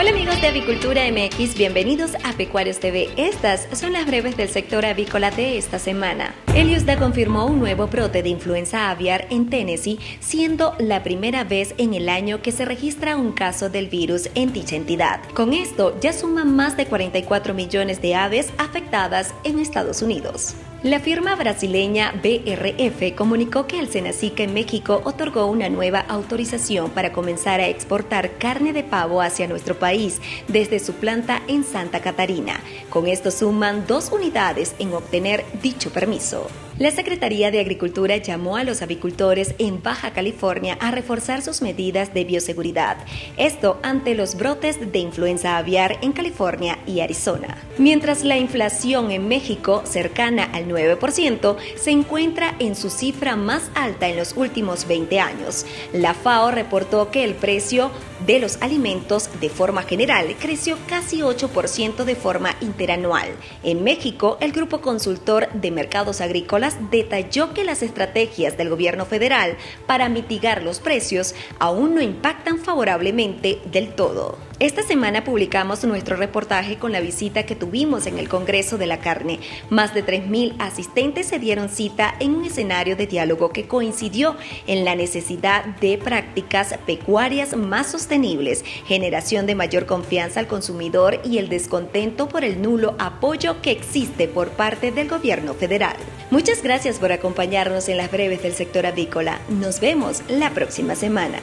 Hola amigos de Avicultura MX, bienvenidos a Pecuarios TV. Estas son las breves del sector avícola de esta semana. El USDA confirmó un nuevo brote de influenza aviar en Tennessee, siendo la primera vez en el año que se registra un caso del virus en dicha entidad. Con esto ya suman más de 44 millones de aves afectadas en Estados Unidos. La firma brasileña BRF comunicó que el Senacica en México otorgó una nueva autorización para comenzar a exportar carne de pavo hacia nuestro país desde su planta en Santa Catarina. Con esto suman dos unidades en obtener dicho permiso. La Secretaría de Agricultura llamó a los avicultores en Baja California a reforzar sus medidas de bioseguridad, esto ante los brotes de influenza aviar en California y Arizona. Mientras la inflación en México, cercana al 9%, se encuentra en su cifra más alta en los últimos 20 años. La FAO reportó que el precio de los alimentos de forma general creció casi 8% de forma interanual. En México, el Grupo Consultor de Mercados Agrícolas detalló que las estrategias del gobierno federal para mitigar los precios aún no impactan favorablemente del todo. Esta semana publicamos nuestro reportaje con la visita que tuvimos en el Congreso de la Carne. Más de 3.000 asistentes se dieron cita en un escenario de diálogo que coincidió en la necesidad de prácticas pecuarias más sostenibles, generación de mayor confianza al consumidor y el descontento por el nulo apoyo que existe por parte del gobierno federal. Muchas gracias por acompañarnos en las breves del sector avícola. Nos vemos la próxima semana.